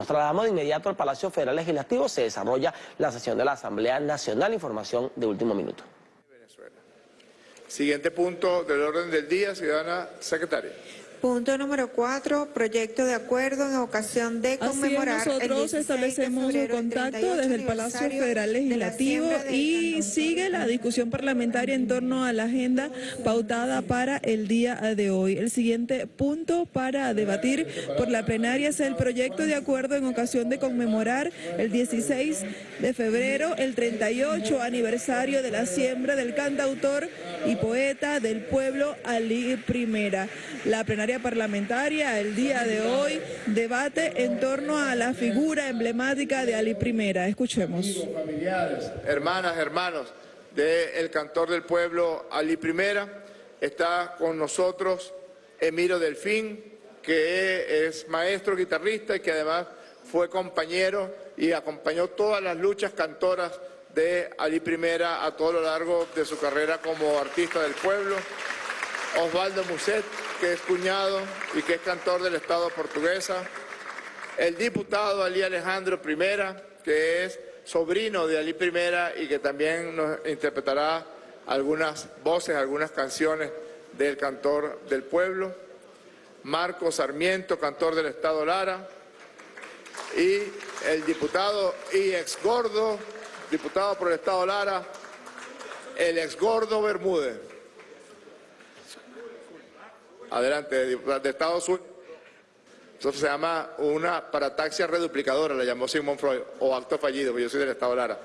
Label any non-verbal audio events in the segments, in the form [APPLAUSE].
Nos trasladamos de inmediato al Palacio Federal Legislativo. Se desarrolla la sesión de la Asamblea Nacional. Información de último minuto. Siguiente punto del orden del día, ciudadana secretaria. Punto número cuatro, proyecto de acuerdo en ocasión de conmemorar Así es, nosotros establecemos un contacto desde el Palacio Federal Legislativo y sigue la discusión parlamentaria en torno a la agenda pautada para el día de hoy. El siguiente punto para debatir por la plenaria es el proyecto de acuerdo en ocasión de conmemorar el 16 de febrero, el 38 aniversario de la siembra del cantautor y poeta del pueblo Ali Primera. La plenaria parlamentaria el día de hoy debate en torno a la figura emblemática de Ali Primera. Escuchemos. Hermanas, hermanos del cantor del pueblo Ali Primera, está con nosotros Emiro Delfín, que es maestro guitarrista y que además fue compañero y acompañó todas las luchas cantoras de Ali Primera a todo lo largo de su carrera como artista del pueblo. Osvaldo Muset, que es cuñado y que es cantor del Estado portuguesa. El diputado Ali Alejandro Primera, que es sobrino de Ali Primera y que también nos interpretará algunas voces, algunas canciones del cantor del pueblo. Marco Sarmiento, cantor del Estado Lara. Y el diputado y ex gordo, diputado por el Estado Lara, el ex gordo Bermúdez. Adelante, de Estados Unidos. Eso se llama una parataxia reduplicadora, la llamó Sigmund Freud, o acto fallido, porque yo soy del Estado Lara.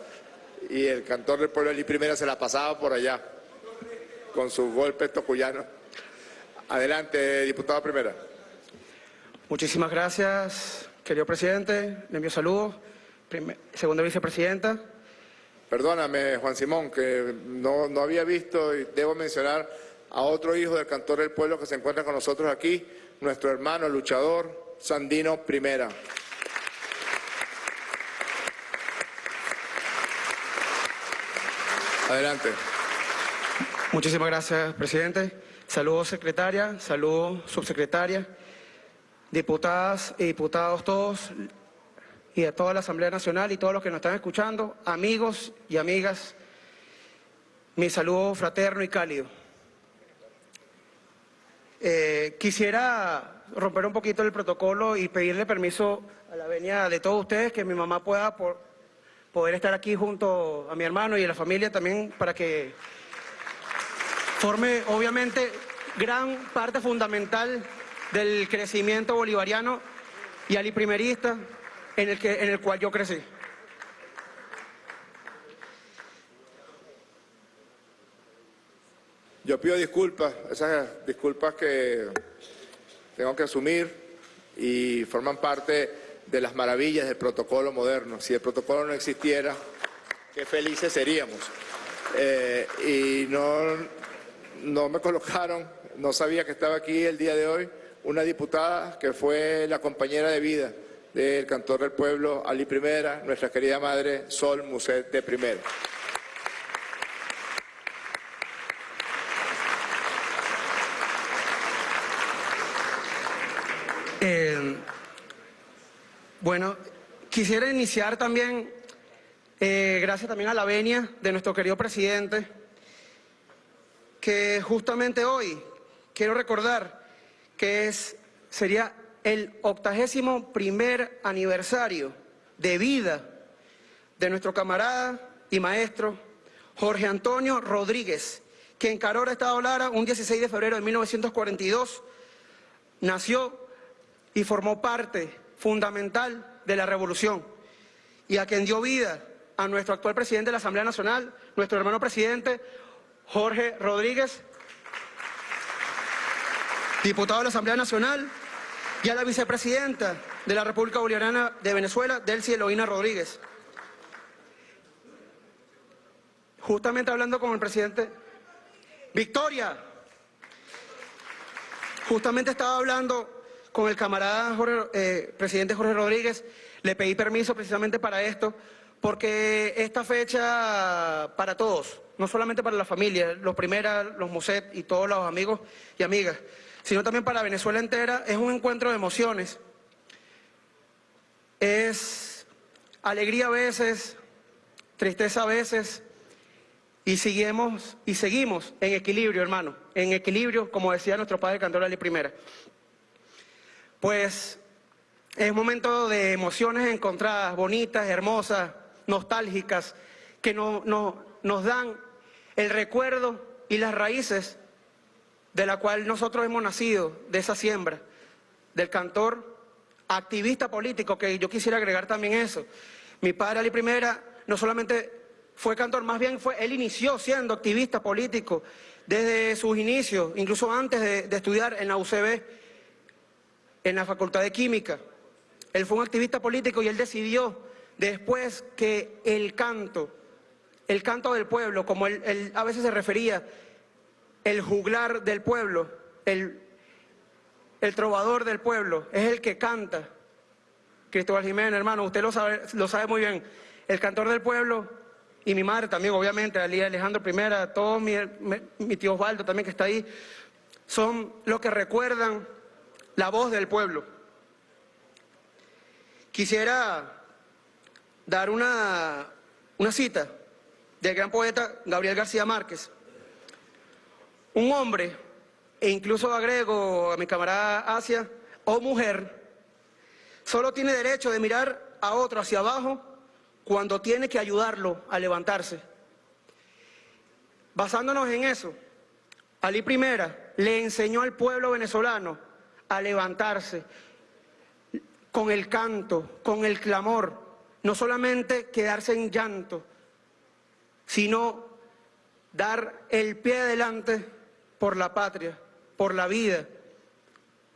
Y el cantor del pueblo de Primera se la pasaba por allá, con sus golpes tocuyanos. Adelante, diputado Primera. Muchísimas gracias, querido presidente. Le envío saludos. segunda vicepresidenta. Perdóname, Juan Simón, que no, no había visto y debo mencionar a otro hijo del cantor del pueblo que se encuentra con nosotros aquí, nuestro hermano luchador Sandino Primera. Adelante. Muchísimas gracias, presidente. Saludos, secretaria, saludos, subsecretaria, diputadas y diputados todos, y a toda la Asamblea Nacional y todos los que nos están escuchando, amigos y amigas, mi saludo fraterno y cálido. Eh, quisiera romper un poquito el protocolo y pedirle permiso a la venia de todos ustedes que mi mamá pueda poder estar aquí junto a mi hermano y a la familia también para que forme obviamente gran parte fundamental del crecimiento bolivariano y aliprimerista en el, que, en el cual yo crecí. Yo pido disculpas, esas disculpas que tengo que asumir y forman parte de las maravillas del protocolo moderno. Si el protocolo no existiera, qué felices seríamos. Eh, y no, no me colocaron, no sabía que estaba aquí el día de hoy, una diputada que fue la compañera de vida del cantor del pueblo, Ali Primera, nuestra querida madre Sol Muset de Primera. Bueno, quisiera iniciar también, eh, gracias también a la venia de nuestro querido presidente, que justamente hoy quiero recordar que es, sería el octagésimo primer aniversario de vida de nuestro camarada y maestro Jorge Antonio Rodríguez, que en Carora, Estado Lara, un 16 de febrero de 1942, nació y formó parte fundamental de la revolución y a quien dio vida a nuestro actual presidente de la Asamblea Nacional, nuestro hermano presidente Jorge Rodríguez, diputado de la Asamblea Nacional, y a la vicepresidenta de la República Bolivariana de Venezuela, Delcy Eloína Rodríguez. Justamente hablando con el presidente, Victoria, justamente estaba hablando con el camarada eh, presidente Jorge Rodríguez, le pedí permiso precisamente para esto, porque esta fecha para todos, no solamente para la familia, los primeras, los Muset y todos los amigos y amigas, sino también para Venezuela entera, es un encuentro de emociones. es alegría a veces, tristeza a veces, y seguimos, y seguimos en equilibrio, hermano, en equilibrio, como decía nuestro padre y Primera. Pues es un momento de emociones encontradas, bonitas, hermosas, nostálgicas, que no, nos dan el recuerdo y las raíces de la cual nosotros hemos nacido, de esa siembra, del cantor activista político, que yo quisiera agregar también eso. Mi padre Ali Primera no solamente fue cantor, más bien fue, él inició siendo activista político desde sus inicios, incluso antes de, de estudiar en la UCB, en la Facultad de Química. Él fue un activista político y él decidió después que el canto, el canto del pueblo, como él, a veces se refería, el juglar del pueblo, el, el trovador del pueblo, es el que canta. Cristóbal Jiménez, hermano, usted lo sabe, lo sabe muy bien. El cantor del pueblo y mi madre también, obviamente, Alejandro I, todos mi, mi tío Osvaldo también que está ahí, son los que recuerdan la voz del pueblo. Quisiera dar una, una cita del gran poeta Gabriel García Márquez. Un hombre, e incluso agrego a mi camarada Asia, o mujer, solo tiene derecho de mirar a otro hacia abajo cuando tiene que ayudarlo a levantarse. Basándonos en eso, Ali Primera le enseñó al pueblo venezolano a levantarse con el canto, con el clamor, no solamente quedarse en llanto, sino dar el pie adelante por la patria, por la vida,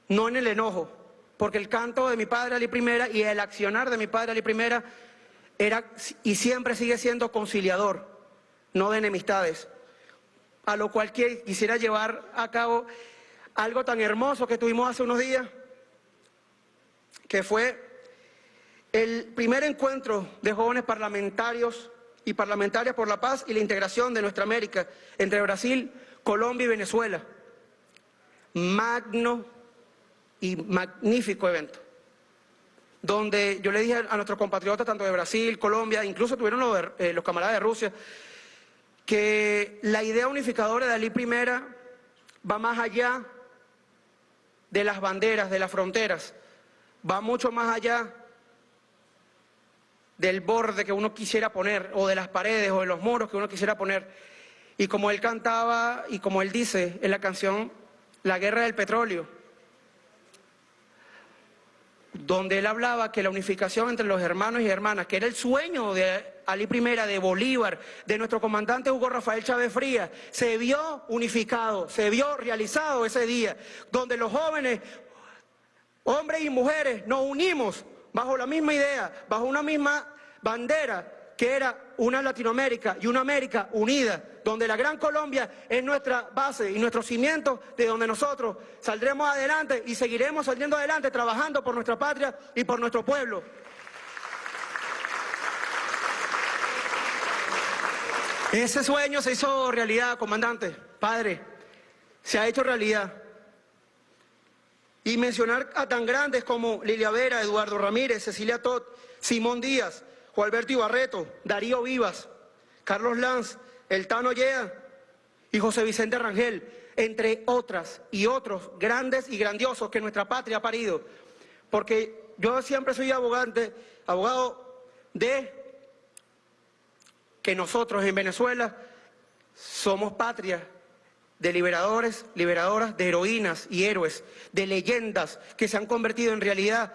no en el enojo, porque el canto de mi padre Ali Primera y el accionar de mi padre Ali Primera era y siempre sigue siendo conciliador, no de enemistades, a lo cual quisiera llevar a cabo algo tan hermoso que tuvimos hace unos días, que fue el primer encuentro de jóvenes parlamentarios y parlamentarias por la paz y la integración de nuestra América entre Brasil, Colombia y Venezuela. Magno y magnífico evento, donde yo le dije a nuestros compatriotas, tanto de Brasil, Colombia, incluso tuvieron los, eh, camaradas de Rusia, que la idea unificadora de Ali Primera va más allá de las banderas, de las fronteras, va mucho más allá del borde que uno quisiera poner, o de las paredes, o de los muros que uno quisiera poner. Y como él cantaba, y como él dice en la canción La Guerra del Petróleo, donde él hablaba que la unificación entre los hermanos y hermanas, que era el sueño de Ali I, de Bolívar, de nuestro comandante Hugo Rafael Chávez Frías, se vio unificado, se vio realizado ese día, donde los jóvenes, hombres y mujeres, nos unimos bajo la misma idea, bajo una misma bandera que era una Latinoamérica y una América unida, donde la Gran Colombia es nuestra base y nuestro cimiento de donde nosotros saldremos adelante y seguiremos saliendo adelante trabajando por nuestra patria y por nuestro pueblo. Ese sueño se hizo realidad, comandante, padre, se ha hecho realidad. Y mencionar a tan grandes como Lilia Vera, Eduardo Ramírez, Cecilia Todd, Simón Díaz, Alberto Ibarreto, Darío Vivas, Carlos Lanz, El Tano Yea y José Vicente Rangel, entre otras y otros grandes y grandiosos que nuestra patria ha parido. Porque yo siempre soy abogante, abogado de que nosotros en Venezuela somos patria de liberadores, liberadoras, de heroínas y héroes, de leyendas que se han convertido en realidad.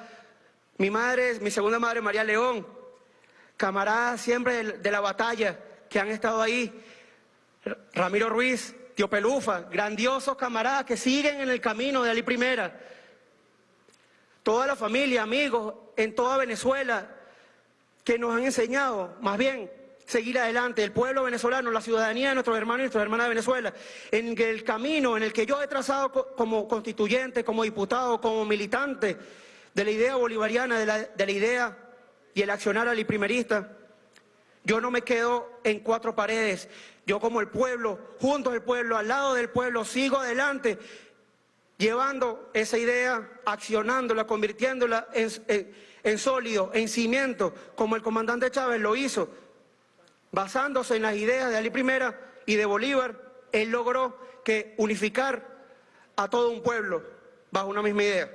Mi madre, mi segunda madre, María León, camarada siempre de, la batalla que han estado ahí, Ramiro Ruiz, Tío Pelufa, grandiosos camaradas que siguen en el camino de Ali Primera. Toda la familia, amigos en toda Venezuela que nos han enseñado, más bien, seguir adelante, el pueblo venezolano, la ciudadanía de nuestros hermanos y nuestras hermanas de Venezuela, en el camino en el que yo he trazado como constituyente, como diputado, como militante de la idea bolivariana, de la, de la idea y el accionar aliprimerista. Yo no me quedo en cuatro paredes. Yo como el pueblo, junto al pueblo, al lado del pueblo, sigo adelante, llevando esa idea, accionándola, convirtiéndola en sólido, en cimiento, como el comandante Chávez lo hizo, basándose en las ideas de Ali I y de Bolívar, él logró que unificar a todo un pueblo bajo una misma idea.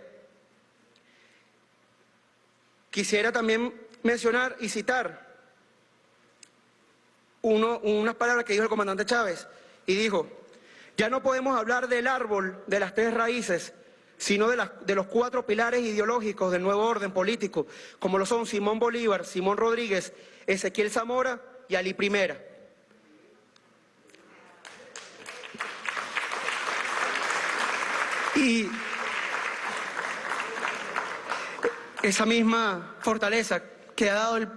Quisiera también mencionar y citar unas palabras que dijo el comandante Chávez y dijo, ya no podemos hablar del árbol de las tres raíces, sino de, de, los cuatro pilares ideológicos del nuevo orden político, como lo son Simón Bolívar, Simón Rodríguez, Ezequiel Zamora y Ali Primera. Y esa misma fortaleza que ha dado el,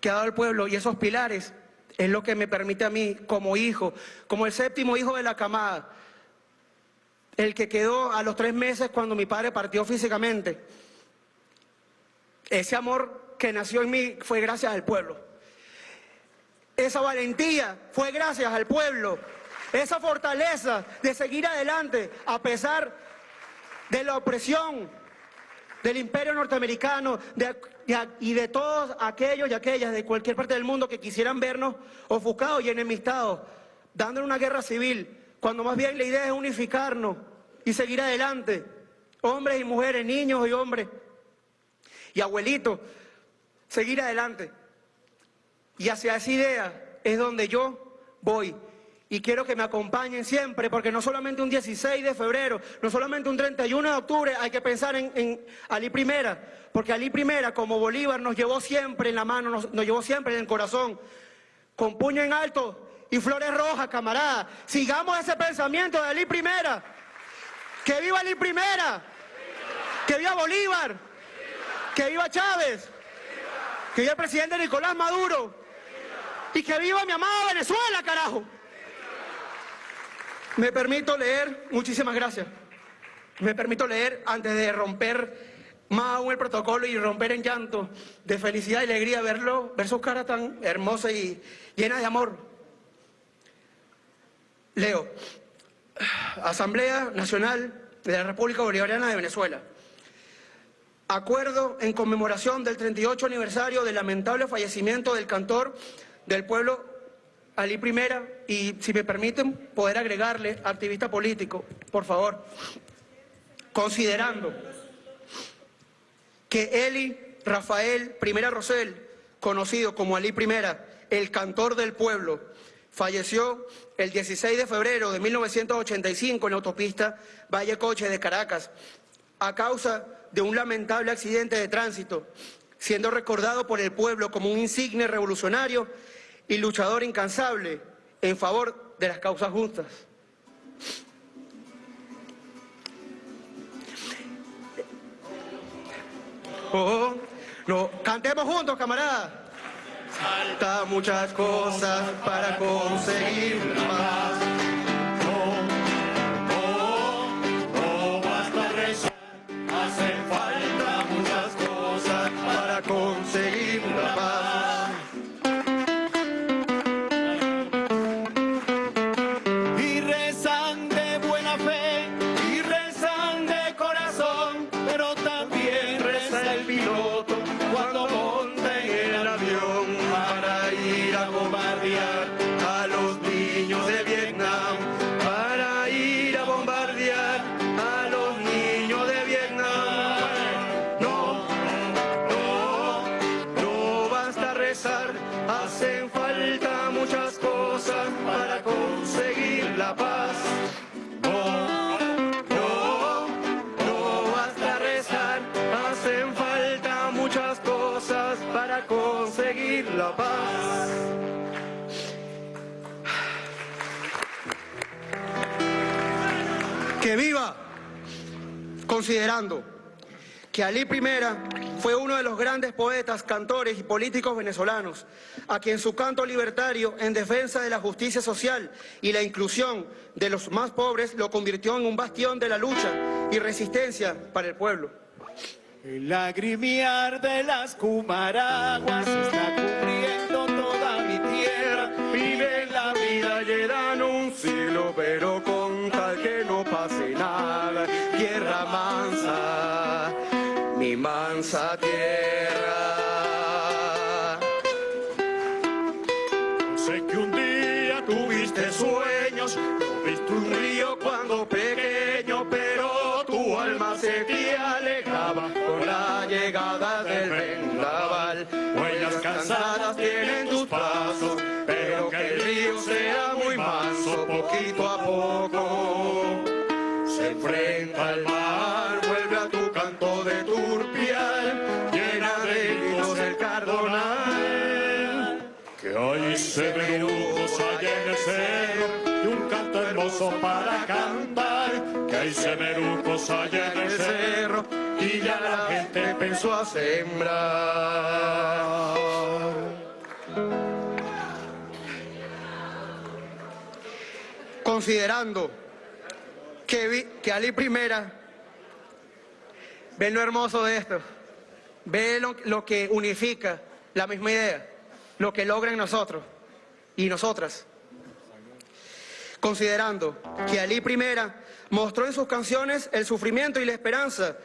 que ha dado el pueblo y esos pilares es lo que me permite a mí como hijo, como el séptimo hijo de la camada, el que quedó a los tres meses cuando mi padre partió físicamente. Ese amor que nació en mí fue gracias al pueblo. Esa valentía fue gracias al pueblo. Esa fortaleza de seguir adelante a pesar de la opresión del imperio norteamericano y de todos aquellos y aquellas de cualquier parte del mundo que quisieran vernos ofuscados y enemistados, dándole una guerra civil, cuando más bien la idea es unificarnos y seguir adelante, hombres y mujeres, niños y hombres, y abuelitos, seguir adelante. Y hacia esa idea es donde yo voy y quiero que me acompañen siempre, porque no solamente un 16 de febrero, no solamente un 31 de octubre hay que pensar en, Ali Primera, porque Ali Primera, como Bolívar, nos llevó siempre en la mano, nos, llevó siempre en el corazón, con puño en alto y flores rojas, camarada. Sigamos ese pensamiento de Ali Primera. ¡Que viva Ali Primera! ¡Que viva Bolívar! ¡Que viva Chávez! ¡Que viva el presidente Nicolás Maduro! ¡Y que viva mi amada Venezuela, carajo! Me permito leer, muchísimas gracias. Me permito leer antes de romper más aún el protocolo y romper en llanto de felicidad y alegría verlo, ver sus caras tan hermosas y llenas de amor. Leo, Asamblea Nacional de la República Bolivariana de Venezuela. Acuerdo en conmemoración del 38 aniversario del lamentable fallecimiento del cantor del pueblo Ali Primera, y si me permiten poder agregarle activista político, por favor, considerando que Eli Rafael Primera Rosell, conocido como Ali Primera, el cantor del pueblo, falleció el 16 de febrero de 1985 en la autopista Valle Coche de Caracas a causa de un lamentable accidente de tránsito, siendo recordado por el pueblo como un insigne revolucionario y luchador incansable en favor de las causas justas. Oh, no, cantemos juntos, camaradas. Falta muchas cosas para conseguir más. Que poetas, cantores y políticos venezolanos, a quien su canto libertario en defensa de la justicia social y la inclusión de los más pobres lo convirtió en un bastión de la lucha y resistencia para el pueblo. El lagrimiar de las cumaraguas está cubriendo toda mi tierra. Vive la vida, llegan un siglo, pero con tal que no pase nada. Tierra mansa, mi mansa semerucos allá en el cerro y un canto hermoso para cantar. Que hay semerucos allá en el cerro y ya la gente empezó a sembrar. Considerando que, vi- que Ali Primera ve lo hermoso de esto, ve lo, lo que unifica la misma idea, lo que logra en nosotros y nosotras. Considerando que Ali Primera mostró en sus canciones el sufrimiento y la esperanza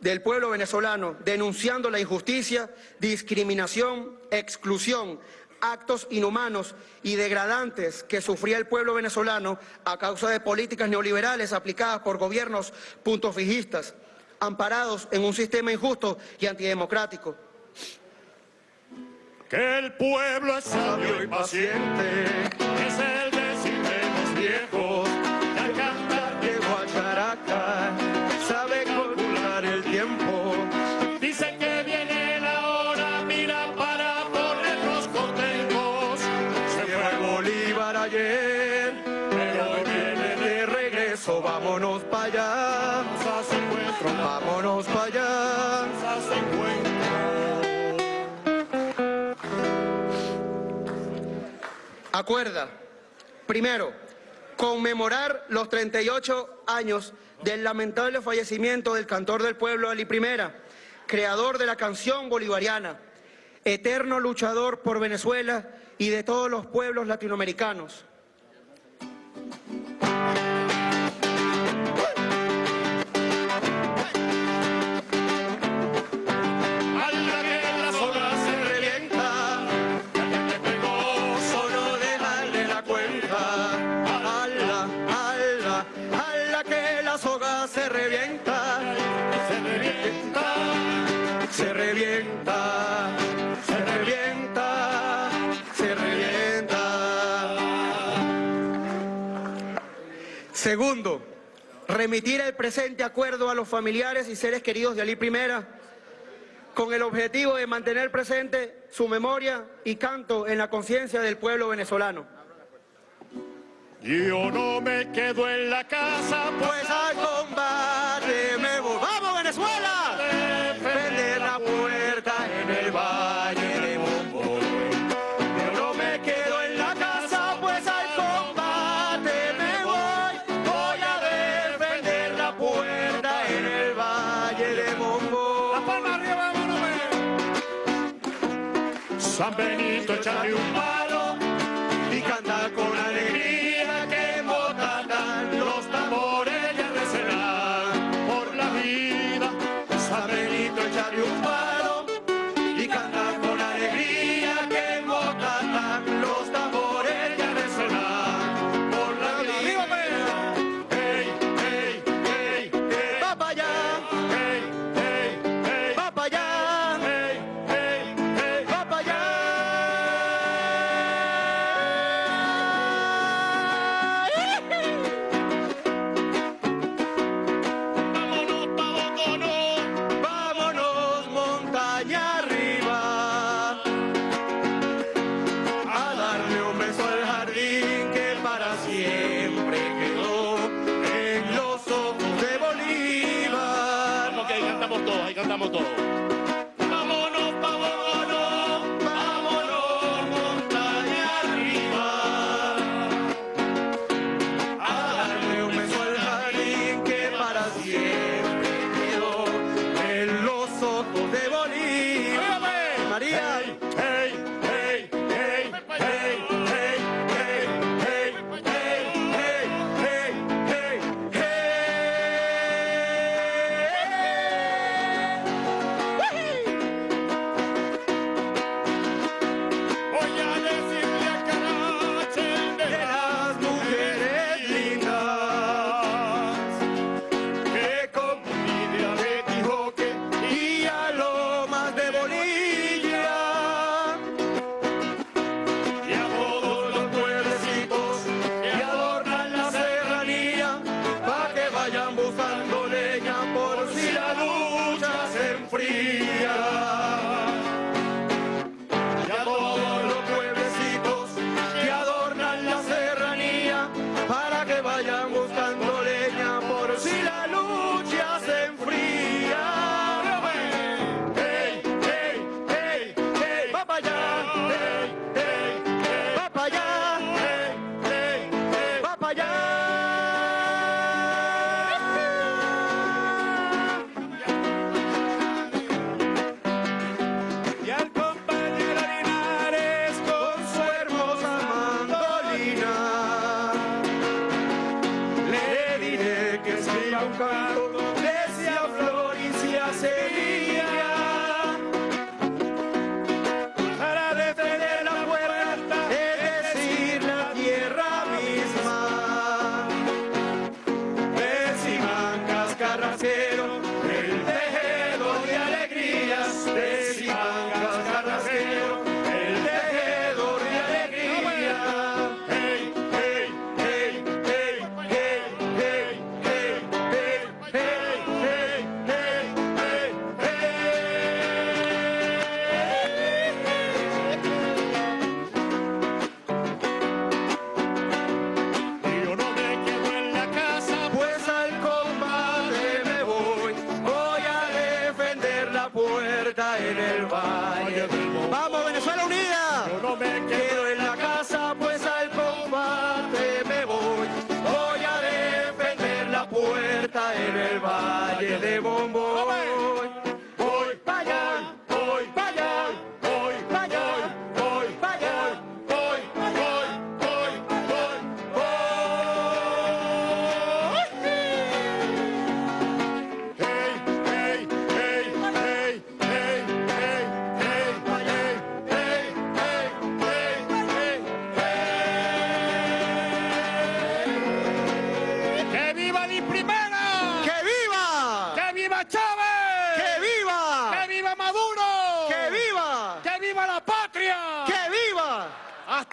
del pueblo venezolano, denunciando la injusticia, discriminación, exclusión, actos inhumanos y degradantes que sufría el pueblo venezolano a causa de políticas neoliberales aplicadas por gobiernos puntofijistas, amparados en un sistema injusto y antidemocrático. Que el pueblo es sabio y paciente, es el decir de los viejos, al cantar llegó a Caracas, sabe calcular el tiempo. Dice que viene la hora, mira para ponernos contentos. Se fue Bolívar ayer, pero hoy viene de regreso, vámonos para allá. Vámonos para allá. Acuerda, primero, conmemorar los 38 años del lamentable fallecimiento del cantor del pueblo Ali Primera, creador de la canción bolivariana, eterno luchador por Venezuela y de todos los pueblos latinoamericanos. Segundo, remitir el presente acuerdo a los familiares y seres queridos de Ali Primera con el objetivo de mantener presente su memoria y canto en la conciencia del pueblo venezolano. yo no me quedo en la casa, Pues al combate me voy. ¡Vamos, Venezuela! a new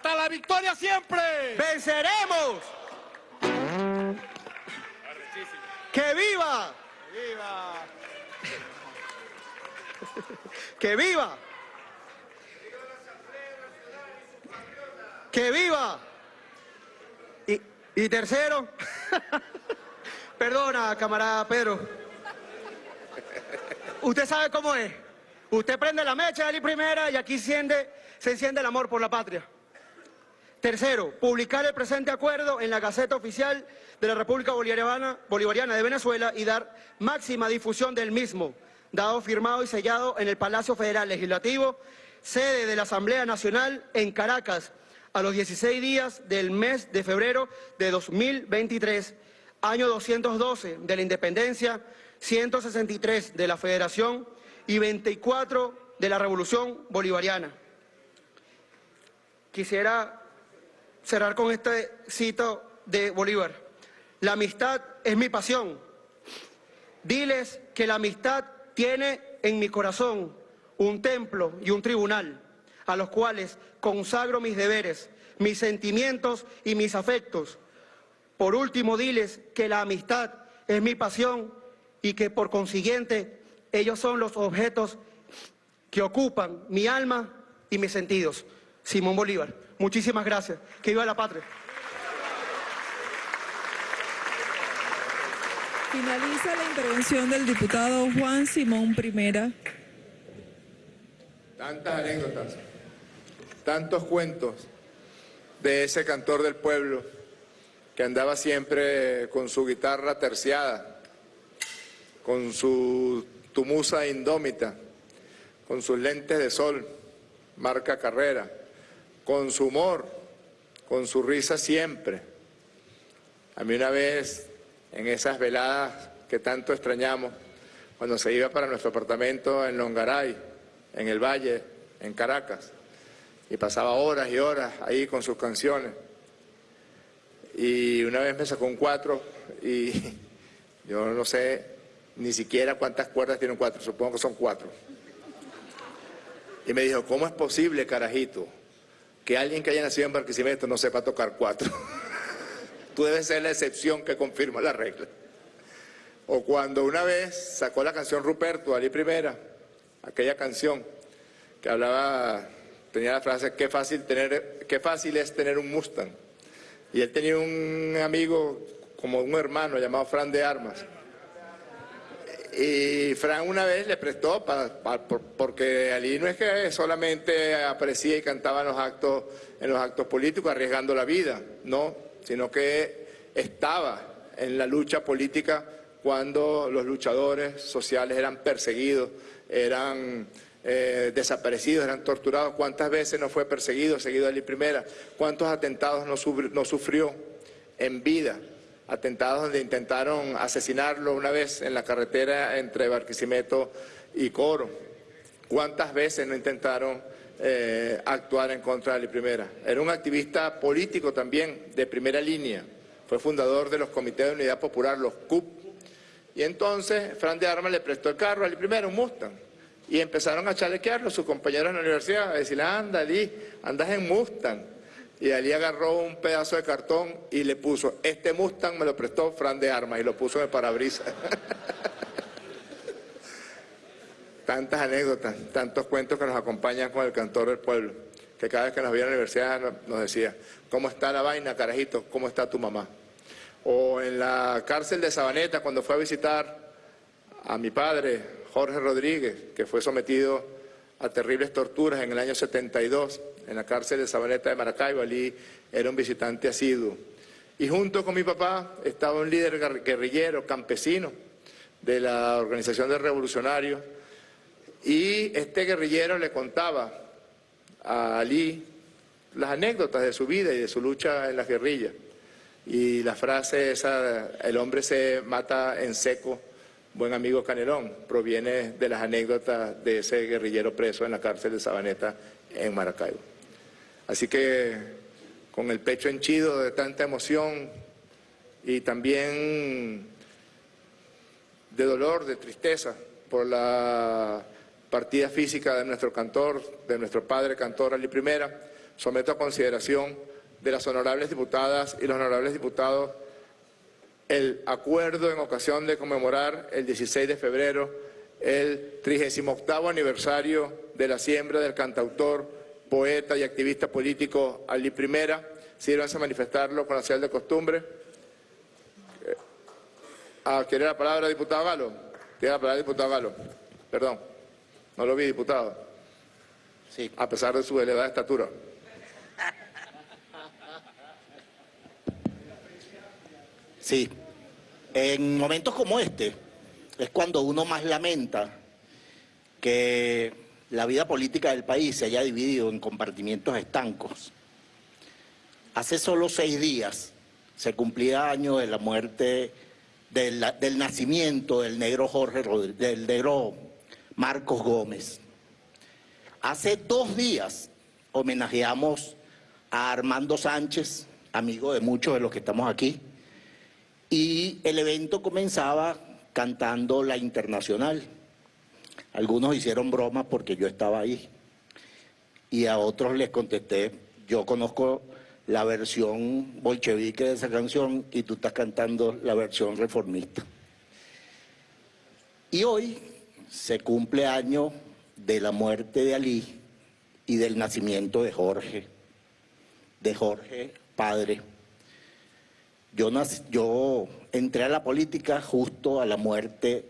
¡Hasta la victoria siempre! ¡Venceremos! ¡Que viva! ¡Viva! ¡Que viva! ¡Que viva! Y, y tercero, [LAUGHS] perdona, camarada Pedro. Usted sabe cómo es. Usted prende la mecha de la primera y aquí enciende, se enciende el amor por la patria. Tercero, publicar el presente acuerdo en la Gaceta Oficial de la República Bolivariana, de Venezuela y dar máxima difusión del mismo, dado firmado y sellado en el Palacio Federal Legislativo, sede de la Asamblea Nacional en Caracas, a los 16 días del mes de febrero de 2023, año 212 de la Independencia, 163 de la Federación y 24 de la Revolución Bolivariana. Quisiera cerrar con este cito de Bolívar. La amistad es mi pasión. Diles que la amistad tiene en mi corazón un templo y un tribunal, a los cuales consagro mis deberes, mis sentimientos y mis afectos. Por último, diles que la amistad es mi pasión y que por consiguiente ellos son los objetos que ocupan mi alma y mis sentidos. Simón Bolívar. Muchísimas gracias. Que viva la patria. Finaliza la intervención del diputado Juan Simón Primera. Tantas anécdotas, tantos cuentos de ese cantor del pueblo que andaba siempre con su guitarra terciada, con su tumusa indómita, con sus lentes de sol, marca carrera, con su humor, con su risa siempre. A mí una vez, en esas veladas que tanto extrañamos, cuando se iba para nuestro apartamento en Longaray, en el Valle, en Caracas, y pasaba horas y horas ahí con sus canciones. Y una vez me sacó un cuatro y [LAUGHS] yo no sé ni siquiera cuántas cuerdas tiene un cuatro, supongo que son cuatro. Y me dijo, ¿cómo es posible, carajito, que alguien que haya nacido en Barquisimeto no sepa tocar cuatro. [LAUGHS] Tú debes ser la excepción que confirma la regla. O cuando una vez sacó la canción Ruperto, Ali Primera, aquella canción que hablaba, tenía la frase, qué fácil, tener, qué fácil es tener un Mustang. Y él tenía un amigo, como un hermano, llamado Fran de Armas. Y Fran una vez le prestó, porque Ali no es que solamente aparecía y cantaba en los, actos, en los actos políticos arriesgando la vida, no, sino que estaba en la lucha política cuando los luchadores sociales eran perseguidos, eran eh, desaparecidos, eran torturados. ¿Cuántas veces no fue perseguido, seguido Ali Primera? ¿Cuántos atentados no sufrió en vida? Atentados donde intentaron asesinarlo una vez en la carretera entre Barquisimeto y Coro. ¿Cuántas veces no intentaron eh, actuar en contra de la primera? Era un activista político también, de primera línea. Fue fundador de los comités de unidad popular, los CUP. Y entonces Fran de Armas le prestó el carro a la primera, un Mustang. Y empezaron a chalequearlo sus compañeros en la universidad, a decirle, anda, Ali, andas en Mustang. Y allí agarró un pedazo de cartón y le puso, este Mustang me lo prestó Fran de Armas y lo puso en el parabrisas. [LAUGHS] Tantas anécdotas, tantos cuentos que nos acompañan con el cantor del pueblo, que cada vez que nos veía en la universidad nos decía, ¿cómo está la vaina, carajito? ¿Cómo está tu mamá? O en la cárcel de Sabaneta, cuando fue a visitar a mi padre, Jorge Rodríguez, que fue sometido a terribles torturas en el año 72, en la cárcel de Sabaneta de Maracaibo, allí era un visitante asiduo. Y junto con mi papá estaba un líder guerrillero, campesino, de la organización de revolucionarios, y este guerrillero le contaba a Ali las anécdotas de su vida y de su lucha en las guerrillas. Y la frase esa, el hombre se mata en seco, buen amigo Canelón, proviene de las anécdotas de ese guerrillero preso en la cárcel de Sabaneta en Maracaibo. Así que con el pecho henchido de tanta emoción y también de dolor, de tristeza por la partida física de nuestro cantor, de nuestro padre cantor Ali Primera, someto a consideración de las honorables diputadas y los honorables diputados el acuerdo en ocasión de conmemorar el 16 de febrero el 38 aniversario de la siembra del cantautor, poeta y activista político Ali Primera. Sírvanse a manifestarlo con la señal de costumbre. Eh, ah, ¿Quiere la palabra, diputado Galo? Tiene la palabra, diputado Galo. Perdón, no lo vi, diputado. Sí. A pesar de su elevada estatura. Sí, en momentos como este es cuando uno más lamenta que la vida política del país se haya dividido en compartimientos estancos. Hace solo seis días se cumplía año de la muerte, del, nacimiento del negro Jorge del negro Marcos Gómez. Hace dos días homenajeamos a Armando Sánchez, amigo de muchos de los que estamos aquí, y el evento comenzaba cantando la internacional. Algunos hicieron bromas porque yo estaba ahí y a otros les contesté, yo conozco la versión bolchevique de esa canción y tú estás cantando la versión reformista. Y hoy se cumple año de la muerte de Ali y del nacimiento de Jorge, de Jorge padre. Yo, entré a la política justo a la muerte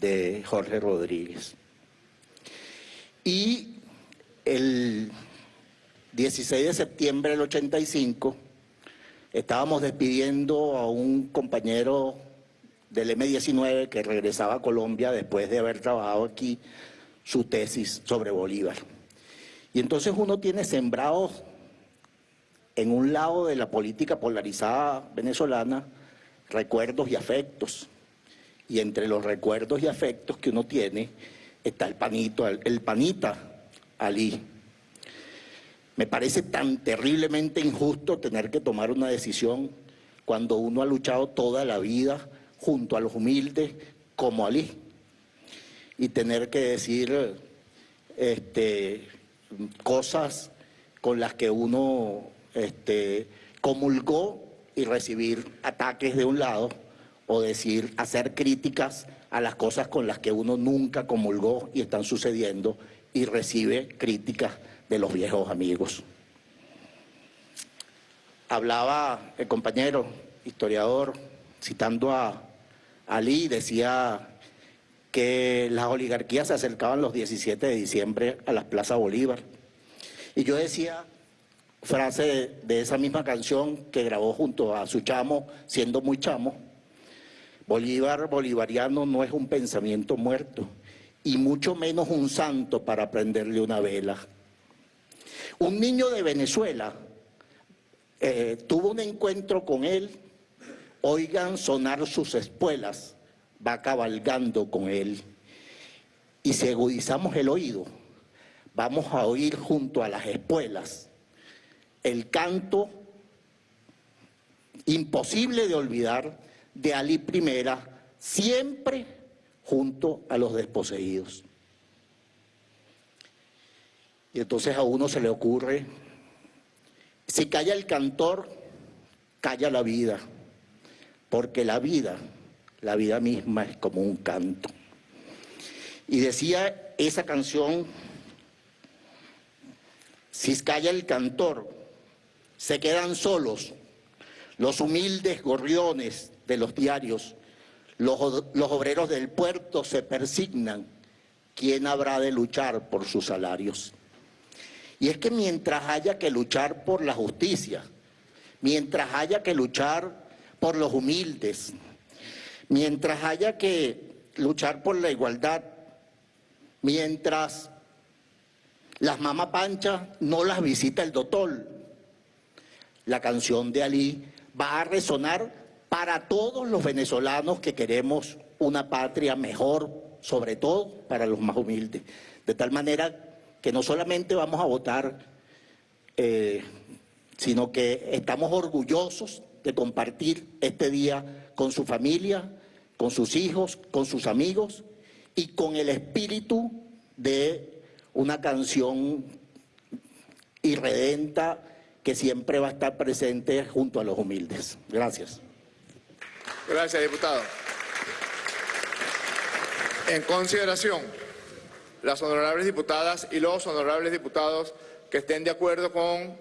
de Jorge Rodríguez. Y el 16 de septiembre del 85 estábamos despidiendo a un compañero del M-19 que regresaba a Colombia después de haber trabajado aquí su tesis sobre Bolívar. Y entonces uno tiene sembrados en un lado de la política polarizada venezolana recuerdos y afectos. Y entre los recuerdos y afectos que uno tiene está el panito, el panita Ali. Me parece tan terriblemente injusto tener que tomar una decisión cuando uno ha luchado toda la vida junto a los humildes como Ali. Y tener que decir este, cosas con las que uno este, comulgó y recibir ataques de un lado o decir, hacer críticas a las cosas con las que uno nunca comulgó y están sucediendo y recibe críticas de los viejos amigos. Hablaba el compañero historiador, citando a Ali, decía que las oligarquías se acercaban los 17 de diciembre a las Plazas Bolívar. Y yo decía frase de, esa misma canción que grabó junto a su chamo, siendo muy chamo, Bolívar bolivariano no es un pensamiento muerto, y mucho menos un santo para prenderle una vela. Un niño de Venezuela eh, tuvo un encuentro con él, oigan sonar sus espuelas, va cabalgando con él. Y si agudizamos el oído, vamos a oír junto a las espuelas el canto imposible de olvidar de Ali I, siempre junto a los desposeídos. Y entonces a uno se le ocurre, si calla el cantor, calla la vida, porque la vida, la vida misma es como un canto. Y decía esa canción, si calla el cantor, se quedan solos los humildes gorriones de los diarios, los, obreros del puerto se persignan, ¿quién habrá de luchar por sus salarios? Y es que mientras haya que luchar por la justicia, mientras haya que luchar por los humildes, mientras haya que luchar por la igualdad, mientras las mamá panchas no las visita el doctor, la canción de Ali va a resonar para todos los venezolanos que queremos una patria mejor, sobre todo para los más humildes. De tal manera que no solamente vamos a votar, eh, sino que estamos orgullosos de compartir este día con su familia, con sus hijos, con sus amigos y con el espíritu de una canción irredenta que siempre va a estar presente junto a los humildes. Gracias. Gracias, diputado. En consideración, las honorables diputadas y los honorables diputados que estén de acuerdo con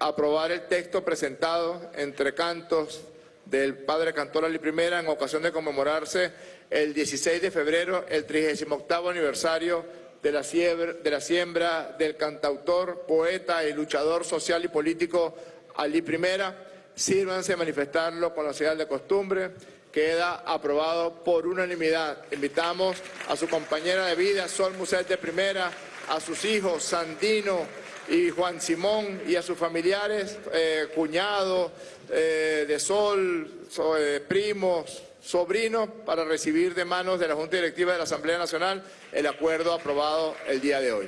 aprobar el texto presentado entre cantos del padre cantor Ali Primera en ocasión de conmemorarse el 16 de febrero, el 38 aniversario de la, siembra, de la siembra del cantautor, poeta y luchador social y político Ali Primera. Sírvanse a manifestarlo con la señal de costumbre. Queda aprobado por unanimidad. Invitamos a su compañera de vida, Sol Muset de Primera, a sus hijos, Sandino y Juan Simón, y a sus familiares, eh, cuñado eh, de Sol, eh, primos, sobrinos, para recibir de manos de la Junta Directiva de la Asamblea Nacional el acuerdo aprobado el día de hoy.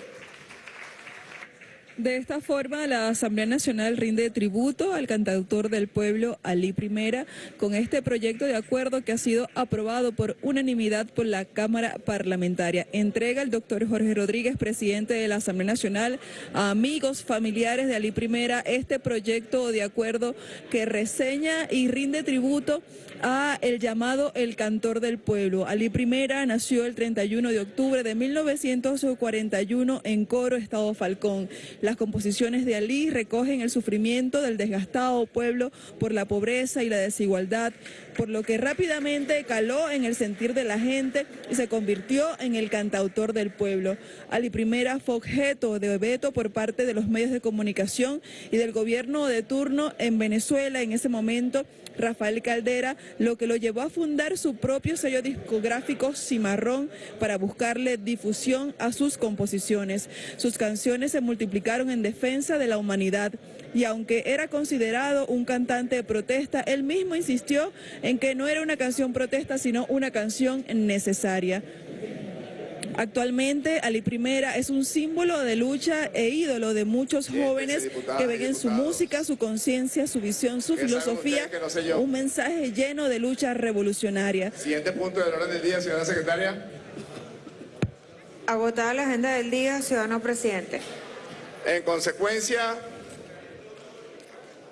De esta forma, la Asamblea Nacional rinde tributo al cantautor del pueblo, Ali Primera, con este proyecto de acuerdo que ha sido aprobado por unanimidad por la Cámara Parlamentaria. Entrega el doctor Jorge Rodríguez, presidente de la Asamblea Nacional, a amigos, familiares de Ali Primera, este proyecto de acuerdo que reseña y rinde tributo a el llamado El Cantor del Pueblo. Ali Primera nació el 31 de octubre de 1941 en Coro, Estado Falcón. Las composiciones de Alí recogen el sufrimiento del desgastado pueblo por la pobreza y la desigualdad, por lo que rápidamente caló en el sentir de la gente y se convirtió en el cantautor del pueblo. Ali Primera fue objeto de veto por parte de los medios de comunicación y del gobierno de turno en Venezuela en ese momento, Rafael Caldera, lo que lo llevó a fundar su propio sello discográfico Cimarrón para buscarle difusión a sus composiciones. Sus canciones se multiplicaron en defensa de la humanidad y aunque era considerado un cantante de protesta, él mismo insistió en que no era una canción protesta, sino una canción necesaria. Actualmente, Ali Primera es un símbolo de lucha e ídolo de muchos jóvenes que ven en su música, su conciencia, su visión, su filosofía, un mensaje lleno de lucha revolucionaria. Siguiente punto del orden del día, señora secretaria. Agotada la agenda del día, ciudadano presidente. En consecuencia,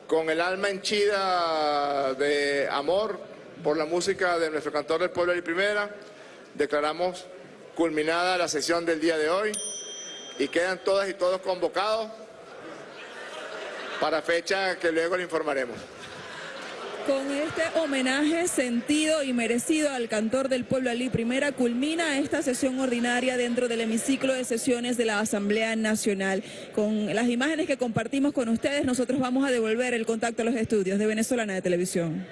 con el alma henchida de amor por la música de nuestro cantor del pueblo Ali Primera, declaramos culminada la sesión del día de hoy y quedan todas y todos convocados para fecha que luego le informaremos. Con este homenaje sentido y merecido al cantor del pueblo Ali Primera, culmina esta sesión ordinaria dentro del hemiciclo de sesiones de la Asamblea Nacional. Con las imágenes que compartimos con ustedes, nosotros vamos a devolver el contacto a los estudios de Venezolana de Televisión.